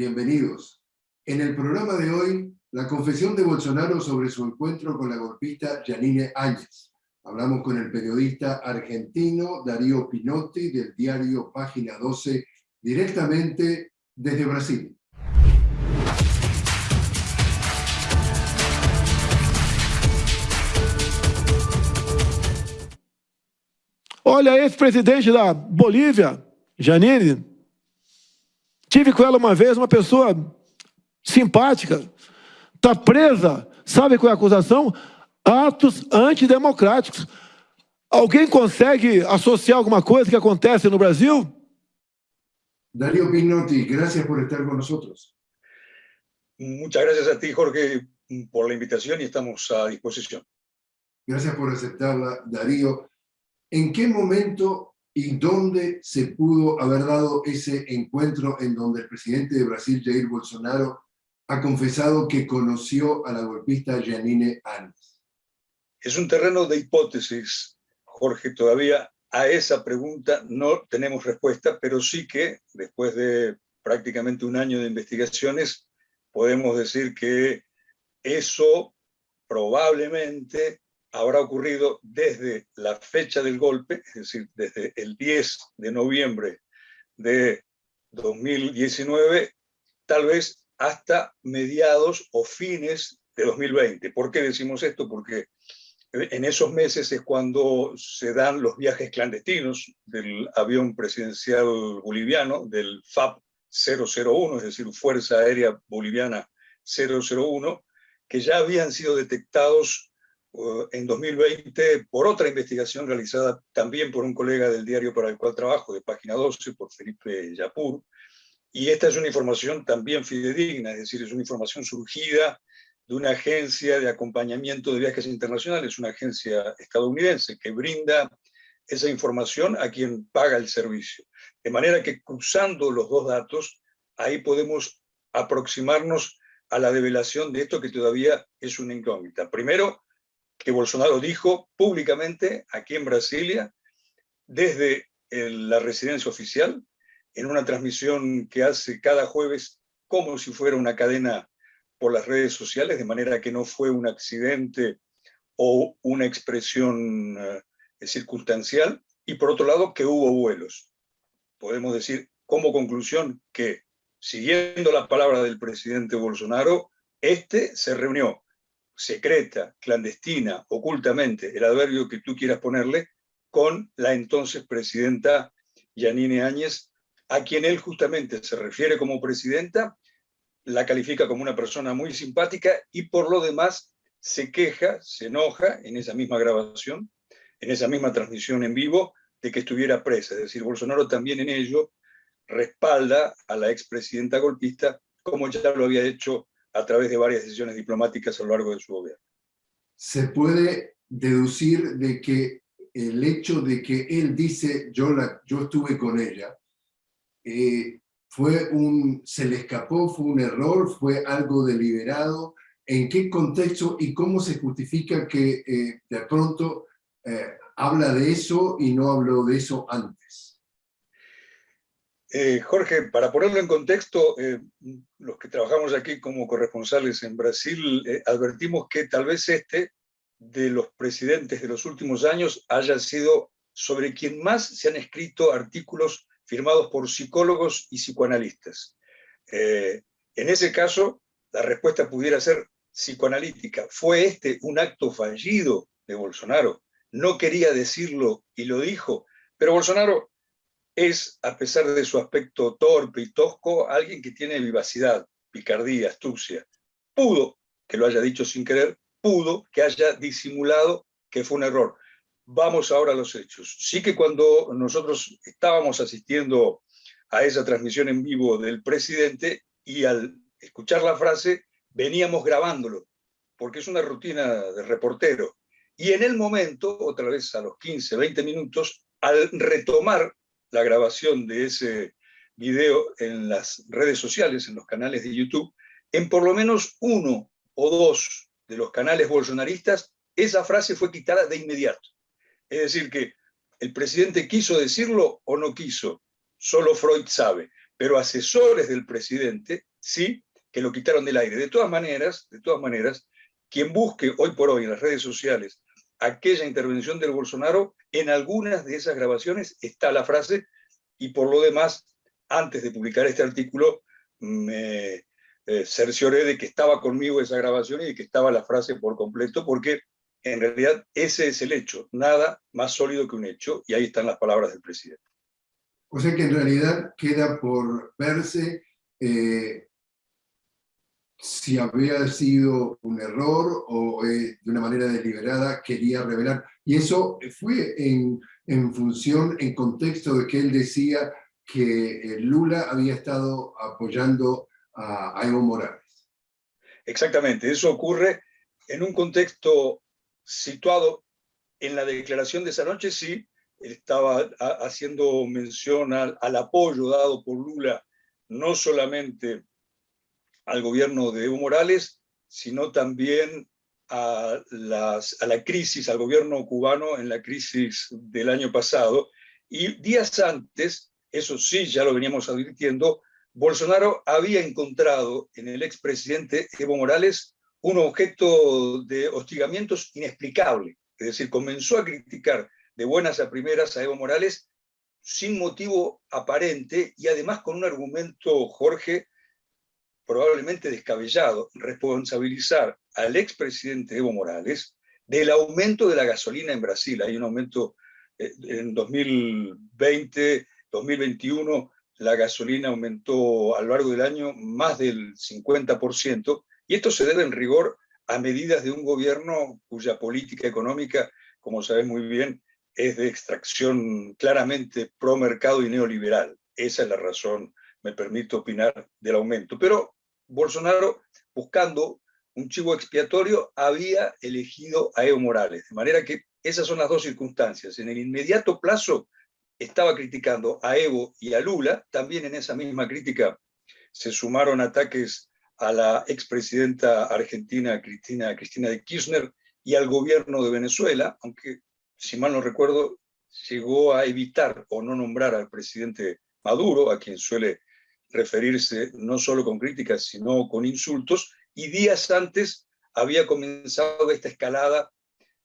Bienvenidos. En el programa de hoy, la confesión de Bolsonaro sobre su encuentro con la golpista Janine Áñez. Hablamos con el periodista argentino Darío Pinotti del diario Página 12, directamente desde Brasil. Olha, ex-presidente da Bolívia, Janine, tive com ela uma vez, uma pessoa simpática, está presa, sabe qual é a acusação? Atos antidemocráticos. Alguém consegue associar alguma coisa que acontece no Brasil? Darío Pinotti, gracias por estar con nosotros. Muchas gracias a ti, Jorge, por la invitación y estamos a disposición. Gracias por aceptarla, Darío. ¿En qué momento y dónde se pudo haber dado ese encuentro en donde el presidente de Brasil, Jair Bolsonaro, ha confesado que conoció a la golpista Janine Áñez? Es un terreno de hipótesis, Jorge, todavía a esa pregunta no tenemos respuesta, pero sí que después de prácticamente un año de investigaciones, podemos decir que eso probablemente habrá ocurrido desde la fecha del golpe, es decir, desde el 10 de noviembre de 2019, tal vez hasta mediados o fines de 2020. ¿Por qué decimos esto? Porque en esos meses es cuando se dan los viajes clandestinos del avión presidencial boliviano, del FAB 001, es decir, Fuerza Aérea Boliviana 001, que ya habían sido detectados en 2020 por otra investigación realizada también por un colega del diario para el cual trabajo, de Página 12, por Felipe Yapur, y esta es una información también fidedigna, es decir, es una información surgida de una agencia de acompañamiento de viajes internacionales, una agencia estadounidense que brinda esa información a quien paga el servicio. De manera que cruzando los dos datos, ahí podemos aproximarnos a la develación de esto que todavía es una incógnita. Primero, que Bolsonaro dijo públicamente aquí en Brasilia, desde la residencia oficial, en una transmisión que hace cada jueves como si fuera una cadena por las redes sociales, de manera que no fue un accidente o una expresión eh, circunstancial, y por otro lado que hubo vuelos. Podemos decir como conclusión que, siguiendo la palabra del presidente Bolsonaro, este se reunió secreta, clandestina, ocultamente, el adverbio que tú quieras ponerle, con la entonces presidenta Yanine Áñez, a quien él justamente se refiere como presidenta, la califica como una persona muy simpática y por lo demás se queja, se enoja en esa misma grabación, en esa misma transmisión en vivo, de que estuviera presa. Es decir, Bolsonaro también en ello respalda a la expresidenta golpista, como ya lo había hecho a través de varias decisiones diplomáticas a lo largo de su gobierno. Se puede deducir de que el hecho de que él dice yo, la, yo estuve con ella, eh, fue un, se le escapó, fue un error, fue algo deliberado, en qué contexto y cómo se justifica que eh, de pronto eh, habla de eso y no habló de eso antes. Eh, Jorge, para ponerlo en contexto, eh, los que trabajamos aquí como corresponsales en Brasil, eh, advertimos que tal vez este, de los presidentes de los últimos años, haya sido sobre quien más se han escrito artículos firmados por psicólogos y psicoanalistas. en ese caso, la respuesta pudiera ser psicoanalítica. ¿Fue este un acto fallido de Bolsonaro? No quería decirlo y lo dijo, pero Bolsonaro es, a pesar de su aspecto torpe y tosco, alguien que tiene vivacidad, picardía, astucia. Pudo que lo haya dicho sin querer, pudo que haya disimulado que fue un error. Vamos ahora a los hechos. Sí que cuando nosotros estábamos asistiendo a esa transmisión en vivo del presidente y al escuchar la frase veníamos grabándolo, porque es una rutina de reportero. Y en el momento, otra vez a los 15, 20 minutos, al retomar la grabación de ese video en las redes sociales, en los canales de YouTube, en por lo menos uno o dos de los canales bolsonaristas, esa frase fue quitada de inmediato. Es decir, que el presidente quiso decirlo o no quiso, solo Freud sabe, pero asesores del presidente sí que lo quitaron del aire. De todas maneras, de todas maneras, quien busque hoy por hoy en las redes sociales aquella intervención del Bolsonaro, en algunas de esas grabaciones está la frase, y por lo demás, antes de publicar este artículo, me eh, cercioré de que estaba conmigo esa grabación y de que estaba la frase por completo, porque en realidad ese es el hecho, nada más sólido que un hecho, y ahí están las palabras del presidente. O sea que en realidad queda por verse eh, si había sido un error o eh, de una manera deliberada quería revelar. Y eso fue en, en función, en contexto de que él decía que Lula había estado apoyando a, Evo Morales. Exactamente, eso ocurre en un contexto situado en la declaración de esa noche, sí, estaba haciendo mención al, apoyo dado por Lula, no solamente al gobierno de Evo Morales, sino también a, la crisis, al gobierno cubano en la crisis del año pasado. Y días antes, eso sí, ya lo veníamos advirtiendo, Bolsonaro había encontrado en el expresidente Evo Morales un objeto de hostigamientos inexplicable. Es decir, comenzó a criticar de buenas a primeras a Evo Morales sin motivo aparente y además con un argumento, Jorge, probablemente descabellado, responsabilizar al expresidente Evo Morales del aumento de la gasolina en Brasil. Hay un aumento eh, en 2020, 2021, la gasolina aumentó a lo largo del año más del 50%, y esto se debe en rigor a medidas de un gobierno cuya política económica, como sabes muy bien, es de extracción claramente pro mercado y neoliberal. Esa es la razón, me permito opinar, del aumento. Pero Bolsonaro, buscando un chivo expiatorio, había elegido a Evo Morales. De manera que esas son las dos circunstancias. En el inmediato plazo, estaba criticando a Evo y a Lula, también en esa misma crítica se sumaron ataques a la expresidenta argentina Cristina, Cristina de Kirchner y al gobierno de Venezuela, aunque, si mal no recuerdo, llegó a evitar o no nombrar al presidente Maduro, a quien suele referirse no solo con críticas, sino con insultos, y días antes había comenzado esta escalada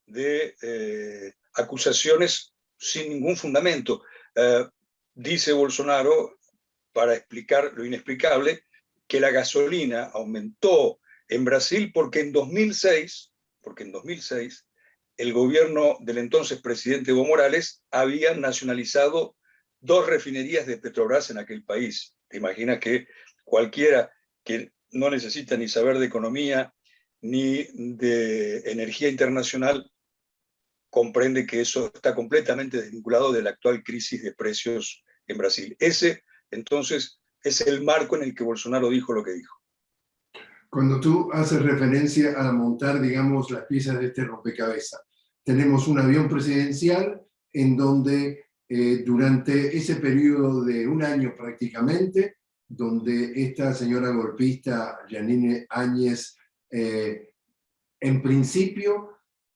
de eh, acusaciones sin ningún fundamento. Eh, dice Bolsonaro, para explicar lo inexplicable, que la gasolina aumentó en Brasil porque en 2006, porque en 2006 el gobierno del entonces presidente Evo Morales había nacionalizado dos refinerías de Petrobras en aquel país. Te imaginas que cualquiera que no necesita ni saber de economía ni de energía internacional comprende que eso está completamente desvinculado de la actual crisis de precios en Brasil. Ese, entonces, es el marco en el que Bolsonaro dijo lo que dijo. Cuando tú haces referencia a montar, digamos, las piezas de este rompecabezas, tenemos un avión presidencial en donde eh, durante ese periodo de un año prácticamente, donde esta señora golpista, Janine Áñez, eh, en principio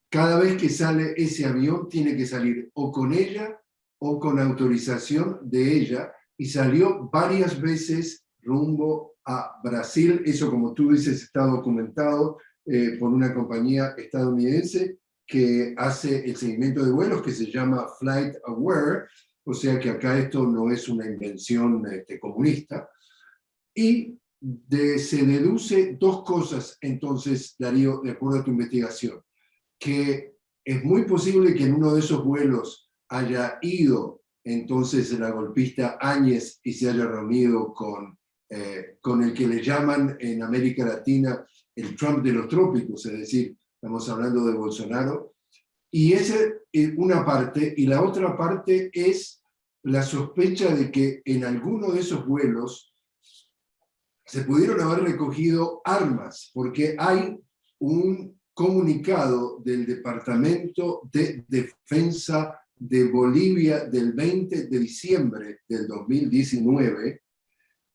cada vez que sale ese avión tiene que salir o con ella o con autorización de ella, y salió varias veces rumbo a Brasil, eso como tú dices está documentado eh, por una compañía estadounidense que hace el seguimiento de vuelos que se llama Flight Aware, o sea que acá esto no es una invención este, comunista, y se deduce dos cosas entonces, Darío, de acuerdo a tu investigación que es muy posible que en uno de esos vuelos haya ido entonces la golpista Áñez y se haya reunido con, eh, con el que le llaman en América Latina el Trump de los trópicos, es decir, estamos hablando de Bolsonaro, y esa es una parte, y la otra parte es la sospecha de que en alguno de esos vuelos se pudieron haber recogido armas, porque hay un comunicado del Departamento de Defensa de Bolivia del 20 de diciembre del 2019,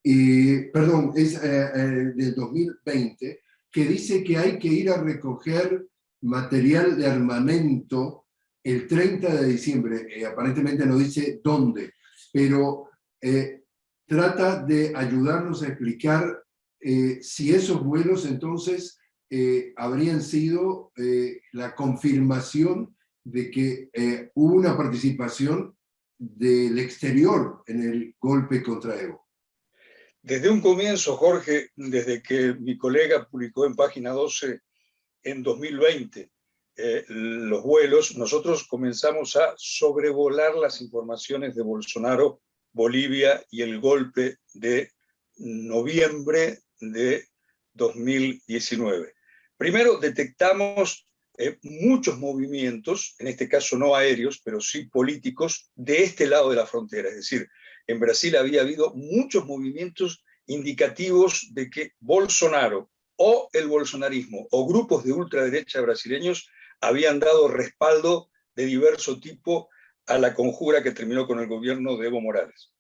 y, perdón, es eh, eh, del 2020, que dice que hay que ir a recoger material de armamento el 30 de diciembre, eh, aparentemente no dice dónde, pero trata de ayudarnos a explicar eh, si esos vuelos entonces eh, habrían sido eh, la confirmación de que hubo una participación del exterior en el golpe contra Evo. Desde un comienzo, Jorge, desde que mi colega publicó en página 12 en 2020 los vuelos, nosotros comenzamos a sobrevolar las informaciones de Bolsonaro, Bolivia y el golpe de noviembre de 2019. Primero, detectamos eh, muchos movimientos, en este caso no aéreos, pero sí políticos, de este lado de la frontera. Es decir, en Brasil había habido muchos movimientos indicativos de que Bolsonaro o el bolsonarismo o grupos de ultraderecha brasileños habían dado respaldo de diverso tipo a la conjura que terminó con el gobierno de Evo Morales.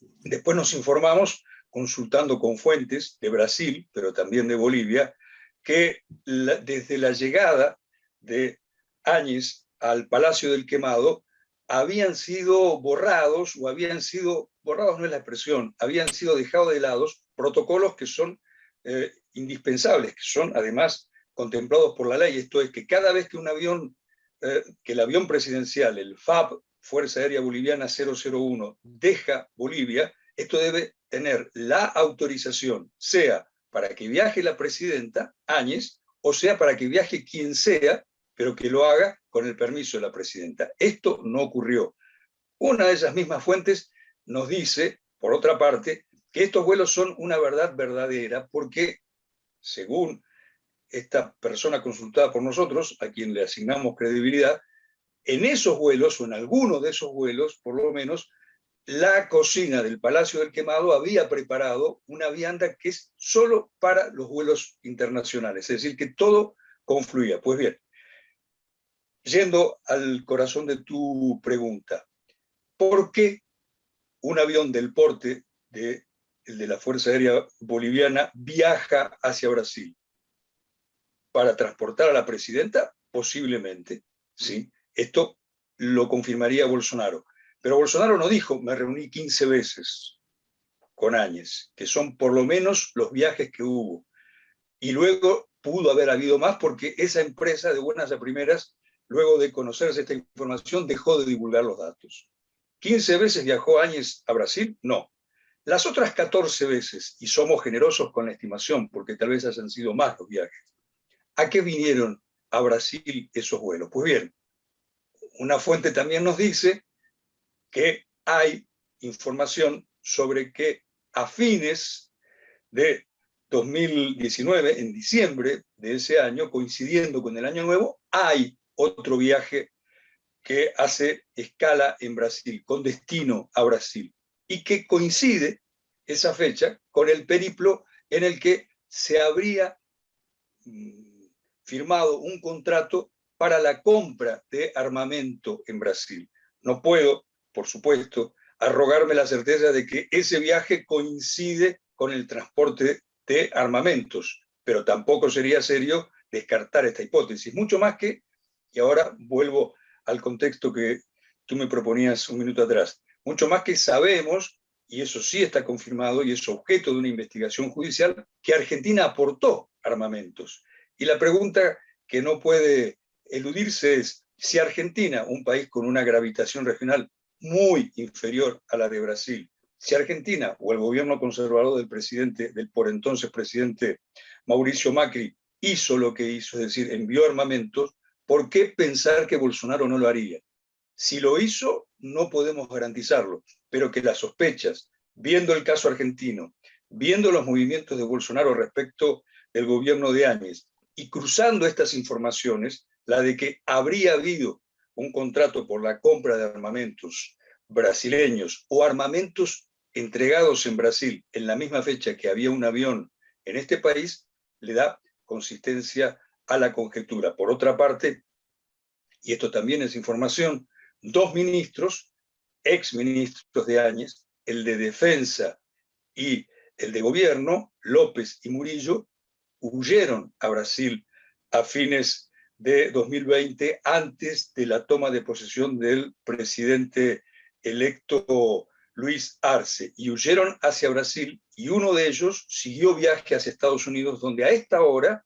Después nos informamos consultando con fuentes de Brasil, pero también de Bolivia, que desde la llegada de Áñez al Palacio del Quemado, habían sido borrados, o habían sido, borrados no es la expresión, habían sido dejados de lado protocolos que son eh, indispensables, que son además contemplados por la ley. Esto es que cada vez que un avión, eh, que el avión presidencial, el FAB, Fuerza Aérea Boliviana 001, deja Bolivia, esto debe tener la autorización, sea para que viaje la presidenta Áñez, o sea para que viaje quien sea, pero que lo haga con el permiso de la presidenta. Esto no ocurrió. Una de esas mismas fuentes nos dice, por otra parte, que estos vuelos son una verdad verdadera, porque, según esta persona consultada por nosotros, a quien le asignamos credibilidad, en esos vuelos, o en alguno de esos vuelos, por lo menos, la cocina del Palacio del Quemado había preparado una vianda que es solo para los vuelos internacionales, es decir, que todo confluía. Pues bien, yendo al corazón de tu pregunta, ¿por qué un avión del porte de, el de la Fuerza Aérea Boliviana viaja hacia Brasil? ¿Para transportar a la presidenta? Posiblemente, ¿sí? Esto lo confirmaría Bolsonaro. Pero Bolsonaro no dijo, me reuní 15 veces con Áñez, que son por lo menos los viajes que hubo. Y luego pudo haber habido más porque esa empresa de buenas a primeras, luego de conocerse esta información, dejó de divulgar los datos. ¿15 veces viajó Áñez a Brasil? No. Las otras 14 veces, y somos generosos con la estimación, porque tal vez hayan sido más los viajes, ¿a qué vinieron a Brasil esos vuelos? Pues bien, una fuente también nos dice que hay información sobre que a fines de 2019, en diciembre de ese año, coincidiendo con el Año Nuevo, hay otro viaje que hace escala en Brasil, con destino a Brasil, y que coincide esa fecha con el periplo en el que se habría mm, firmado un contrato para la compra de armamento en Brasil. No puedo por supuesto, arrogarme la certeza de que ese viaje coincide con el transporte de armamentos, pero tampoco sería serio descartar esta hipótesis, mucho más que, y ahora vuelvo al contexto que tú me proponías un minuto atrás, mucho más que sabemos, y eso sí está confirmado y es objeto de una investigación judicial, que Argentina aportó armamentos. Y la pregunta que no puede eludirse es, si Argentina, un país con una gravitación regional muy inferior a la de Brasil. Si Argentina o el gobierno conservador del presidente, del por entonces presidente Mauricio Macri, hizo lo que hizo, es decir, envió armamentos, ¿por qué pensar que Bolsonaro no lo haría? Si lo hizo, no podemos garantizarlo, pero que las sospechas, viendo el caso argentino, viendo los movimientos de Bolsonaro respecto del gobierno de Áñez, y cruzando estas informaciones, la de que habría habido un contrato por la compra de armamentos brasileños o armamentos entregados en Brasil en la misma fecha que había un avión en este país, le da consistencia a la conjetura. Por otra parte, y esto también es información, dos ministros, ex ministros de Áñez, el de Defensa y el de Gobierno, López y Murillo, huyeron a Brasil a fines de 2020, antes de la toma de posesión del presidente electo Luis Arce, y huyeron hacia Brasil, y uno de ellos siguió viaje hacia Estados Unidos, donde a esta hora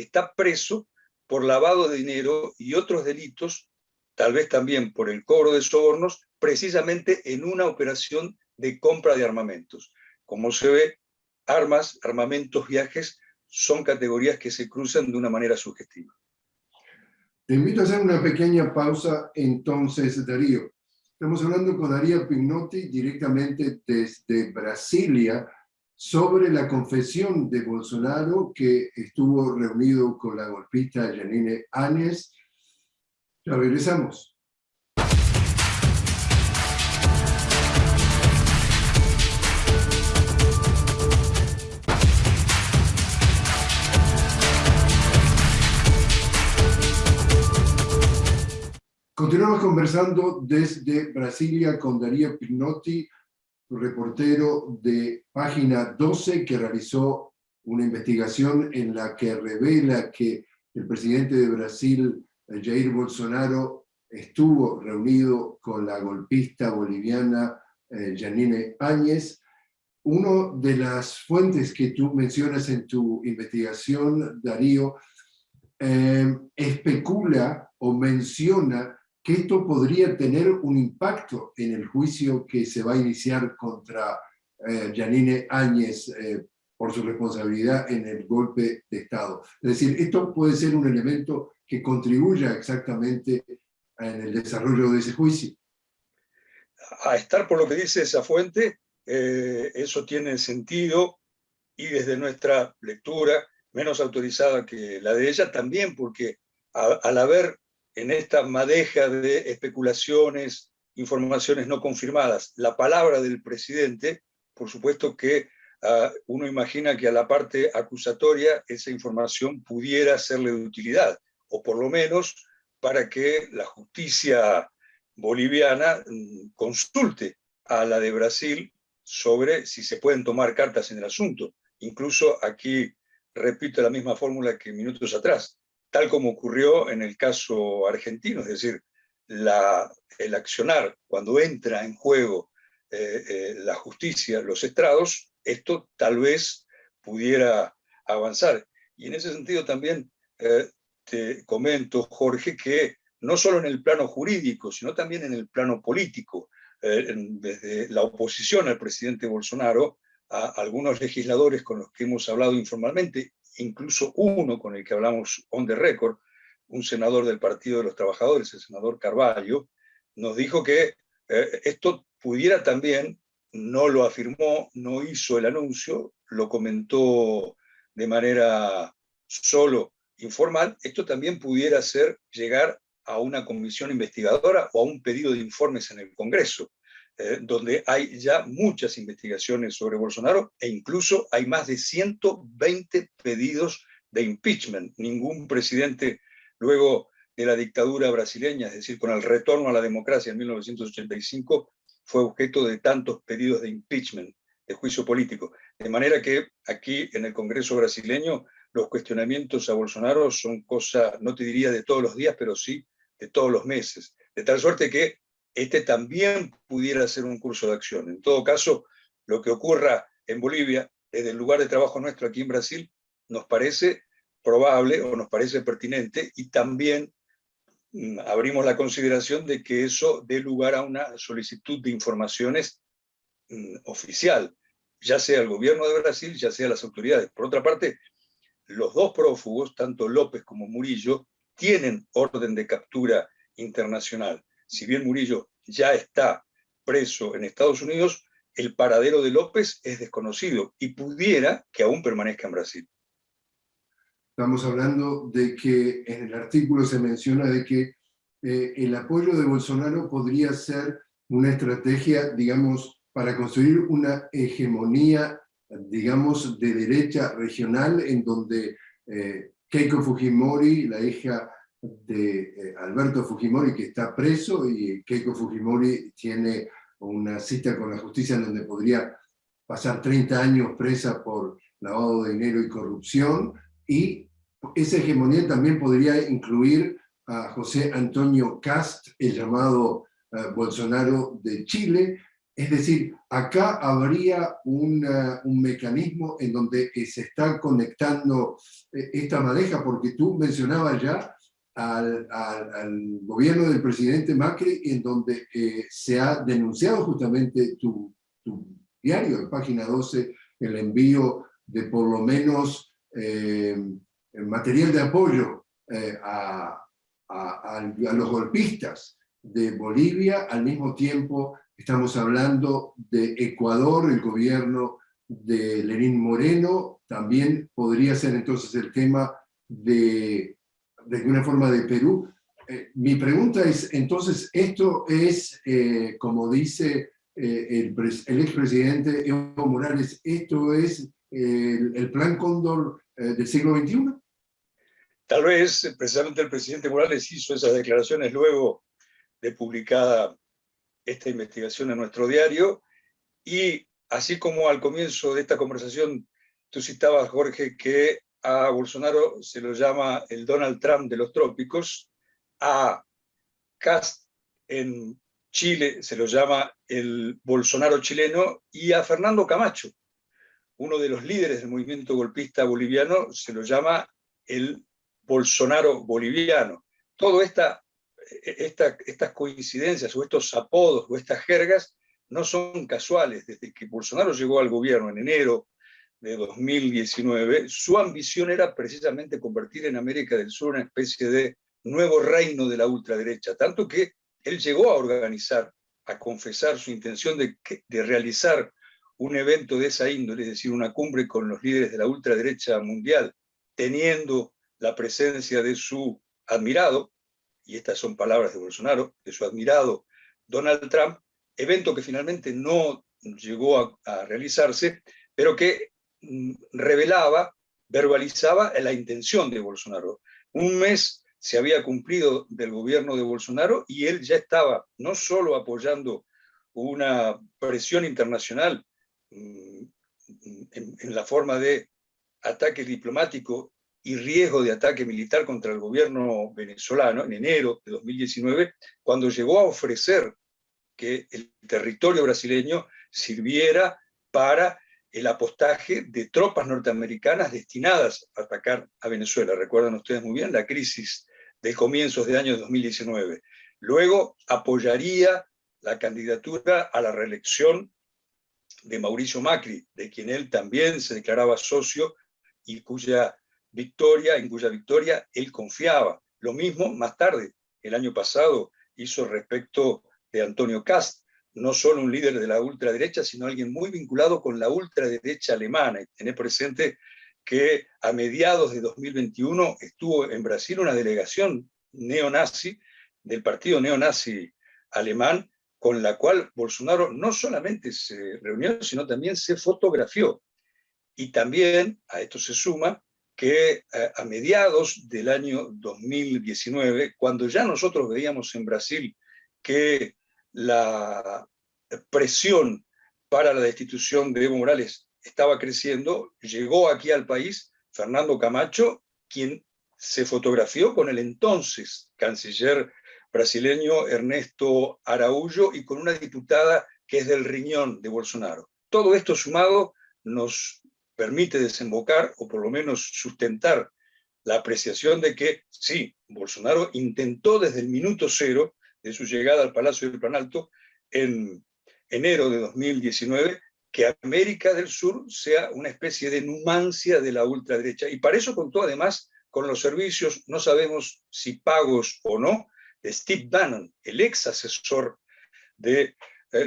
está preso por lavado de dinero y otros delitos, tal vez también por el cobro de sobornos, precisamente en una operación de compra de armamentos. Como se ve, armas, armamentos, viajes, son categorías que se cruzan de una manera sugestiva. Te invito a hacer una pequeña pausa entonces, Darío. Estamos hablando con Darío Pignotti directamente desde Brasilia sobre la confesión de Bolsonaro que estuvo reunido con la golpista Janine Áñez. Ya regresamos. Continuamos conversando desde Brasilia con Darío Pinotti, reportero de Página 12, que realizó una investigación en la que revela que el presidente de Brasil, Jair Bolsonaro, estuvo reunido con la golpista boliviana eh, Janine Áñez. Una de las fuentes que tú mencionas en tu investigación, Darío, eh, especula o menciona esto podría tener un impacto en el juicio que se va a iniciar contra eh, Janine Áñez eh, por su responsabilidad en el golpe de Estado. Es decir, esto puede ser un elemento que contribuya exactamente en el desarrollo de ese juicio. A estar por lo que dice esa fuente, eh, eso tiene sentido y desde nuestra lectura, menos autorizada que la de ella, también porque al haber en esta madeja de especulaciones, informaciones no confirmadas, la palabra del presidente, por supuesto que ah, uno imagina que a la parte acusatoria esa información pudiera serle de utilidad, o por lo menos para que la justicia boliviana mm, consulte a la de Brasil sobre si se pueden tomar cartas en el asunto. Incluso aquí repito la misma fórmula que minutos atrás tal como ocurrió en el caso argentino, es decir, el accionar, cuando entra en juego eh, eh, la justicia, los estrados, esto tal vez pudiera avanzar. Y en ese sentido también eh, te comento, Jorge, que no solo en el plano jurídico, sino también en el plano político, desde la oposición al presidente Bolsonaro, a algunos legisladores con los que hemos hablado informalmente, incluso uno con el que hablamos on the record, un senador del Partido de los Trabajadores, el senador Carballo, nos dijo que eh, esto pudiera también, no lo afirmó, no hizo el anuncio, lo comentó de manera solo informal, esto también pudiera ser llegar a una comisión investigadora o a un pedido de informes en el Congreso. Eh, donde hay ya muchas investigaciones sobre Bolsonaro e incluso hay más de 120 pedidos de impeachment. Ningún presidente luego de la dictadura brasileña, es decir, con el retorno a la democracia en 1985, fue objeto de tantos pedidos de impeachment, de juicio político. De manera que aquí en el Congreso brasileño los cuestionamientos a Bolsonaro son cosa, no te diría de todos los días, pero sí de todos los meses. De tal suerte que este también pudiera ser un curso de acción. En todo caso, lo que ocurra en Bolivia, desde el lugar de trabajo nuestro aquí en Brasil, nos parece probable o nos parece pertinente y también mm, abrimos la consideración de que eso dé lugar a una solicitud de informaciones mm, oficial, ya sea el gobierno de Brasil, ya sea las autoridades. Por otra parte, los dos prófugos, tanto López como Murillo, tienen orden de captura internacional si bien Murillo ya está preso en Estados Unidos, el paradero de López es desconocido y pudiera que aún permanezca en Brasil. Estamos hablando de que en el artículo se menciona de que eh, el apoyo de Bolsonaro podría ser una estrategia, digamos, para construir una hegemonía, digamos, de derecha regional en donde eh, Keiko Fujimori, la hija de eh, Alberto Fujimori que está preso y Keiko Fujimori tiene una cita con la justicia en donde podría pasar 30 años presa por lavado de dinero y corrupción y esa hegemonía también podría incluir a José Antonio Cast, el llamado eh, Bolsonaro de Chile, Es decir, acá habría un mecanismo en donde se está conectando esta madeja, porque tú mencionabas ya al, gobierno del presidente Macri, en donde se ha denunciado justamente tu, tu diario, en página 12, el envío de por lo menos eh, material de apoyo eh, a, los golpistas de Bolivia, al mismo tiempo estamos hablando de Ecuador, el gobierno de Lenín Moreno, también podría ser entonces el tema de, de alguna forma de Perú. Eh, mi pregunta es, entonces, esto es, como dice el, el expresidente Evo Morales, esto es el, plan Cóndor eh, del siglo XXI? Tal vez precisamente el presidente Morales hizo esas declaraciones luego de publicada esta investigación en nuestro diario y así como al comienzo de esta conversación tú citabas, Jorge, que a Bolsonaro se lo llama el Donald Trump de los trópicos, a Cast en Chile se lo llama el Bolsonaro chileno y a Fernando Camacho uno de los líderes del movimiento golpista boliviano se lo llama el Bolsonaro boliviano. Esta, esta, estas coincidencias o estos apodos o estas jergas no son casuales. Desde que Bolsonaro llegó al gobierno en enero de 2019, su ambición era precisamente convertir en América del Sur una especie de nuevo reino de la ultraderecha, tanto que él llegó a organizar, a confesar su intención de, de realizar un evento de esa índole, es decir, una cumbre con los líderes de la ultraderecha mundial, teniendo la presencia de su admirado, y estas son palabras de Bolsonaro, de su admirado Donald Trump, evento que finalmente no llegó a, realizarse, pero que revelaba, verbalizaba la intención de Bolsonaro. Un mes se había cumplido del gobierno de Bolsonaro y él ya estaba no solo apoyando una presión internacional Mm, en, la forma de ataque diplomático y riesgo de ataque militar contra el gobierno venezolano en enero de 2019, cuando llegó a ofrecer que el territorio brasileño sirviera para el apostaje de tropas norteamericanas destinadas a atacar a Venezuela. Recuerdan ustedes muy bien la crisis de comienzos de año 2019. Luego apoyaría la candidatura a la reelección de Mauricio Macri, de quien él también se declaraba socio y cuya victoria, en cuya victoria él confiaba. Lo mismo más tarde, el año pasado, hizo respecto de Antonio Cast, no solo un líder de la ultraderecha, sino alguien muy vinculado con la ultraderecha alemana. Y tener presente que a mediados de 2021 estuvo en Brasil una delegación neonazi del partido neonazi alemán con la cual Bolsonaro no solamente se reunió, sino también se fotografió. Y también a esto se suma que eh, a mediados del año 2019, cuando ya nosotros veíamos en Brasil que la presión para la destitución de Evo Morales estaba creciendo, llegó aquí al país Fernando Camacho, quien se fotografió con el entonces canciller brasileño Ernesto Araújo y con una diputada que es del riñón de Bolsonaro. Todo esto sumado nos permite desembocar, o por lo menos sustentar, la apreciación de que sí, Bolsonaro intentó desde el minuto cero de su llegada al Palacio del Planalto en enero de 2019 que América del Sur sea una especie de numancia de la ultraderecha. Y para eso contó además con los servicios, no sabemos si pagos o no, de Steve Bannon, el ex asesor del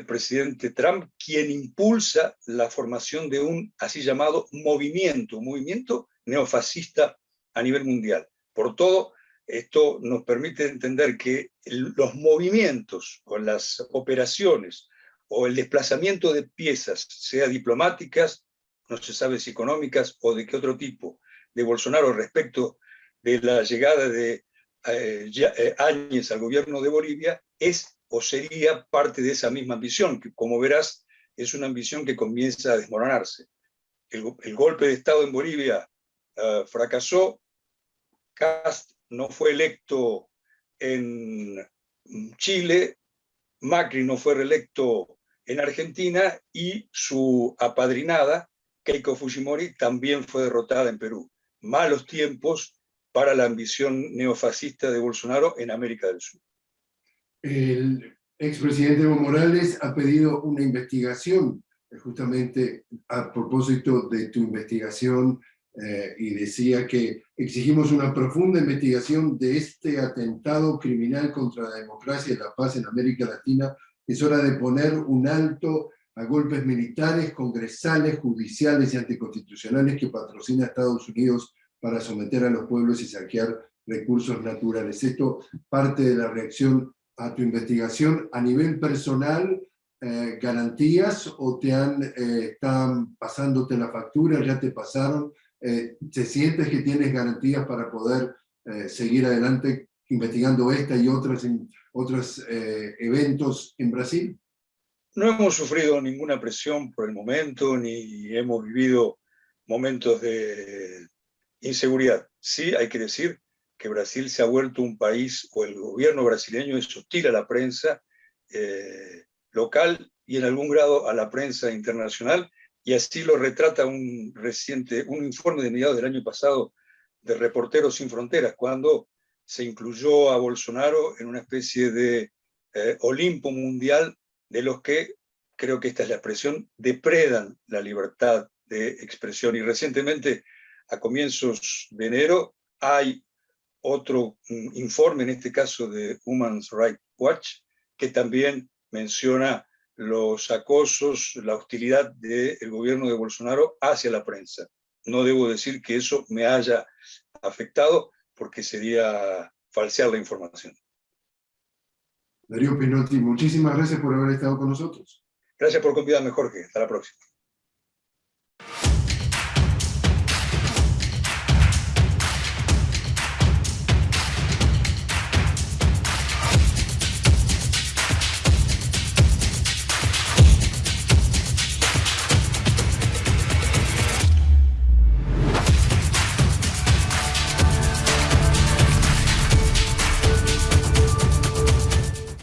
presidente Trump, quien impulsa la formación de un así llamado movimiento, movimiento neofascista a nivel mundial. Por todo, esto nos permite entender que los movimientos o las operaciones o el desplazamiento de piezas, sea diplomáticas, no se sabe si económicas o de qué otro tipo, de Bolsonaro respecto de la llegada de eh, eh, Áñez al gobierno de Bolivia es o sería parte de esa misma ambición, que como verás es una ambición que comienza a desmoronarse. El, golpe de Estado en Bolivia eh, fracasó, Cast no fue electo en Chile, Macri no fue reelecto en Argentina y su apadrinada, Keiko Fujimori, también fue derrotada en Perú. Malos tiempos para la ambición neofascista de Bolsonaro en América del Sur. El expresidente Evo Morales ha pedido una investigación, justamente a propósito de tu investigación, eh, y decía que exigimos una profunda investigación de este atentado criminal contra la democracia y la paz en América Latina. Es hora de poner un alto a golpes militares, congresales, judiciales y anticonstitucionales que patrocina Estados Unidos para someter a los pueblos y saquear recursos naturales. Esto parte de la reacción a tu investigación a nivel personal, eh, garantías o te han, eh, están pasándote la factura, ya te pasaron, eh, ¿te sientes que tienes garantías para poder seguir adelante investigando esta y otras, otros eventos en Brasil? No hemos sufrido ninguna presión por el momento, ni hemos vivido momentos de inseguridad. Sí, hay que decir que Brasil se ha vuelto un país, o el gobierno brasileño es hostil a la prensa eh, local y en algún grado a la prensa internacional, y así lo retrata un reciente, un informe de mediados del año pasado de Reporteros Sin Fronteras, cuando se incluyó a Bolsonaro en una especie de eh, Olimpo mundial de los que, creo que esta es la expresión, depredan la libertad de expresión. Y recientemente, a comienzos de enero, hay otro mm, informe, en este caso de Human Rights Watch, que también menciona los acosos, la hostilidad del gobierno de Bolsonaro hacia la prensa. No debo decir que eso me haya afectado, porque sería falsear la información. Darío Pinotti, muchísimas gracias por haber estado con nosotros. Gracias por convidarme, Jorge. Hasta la próxima.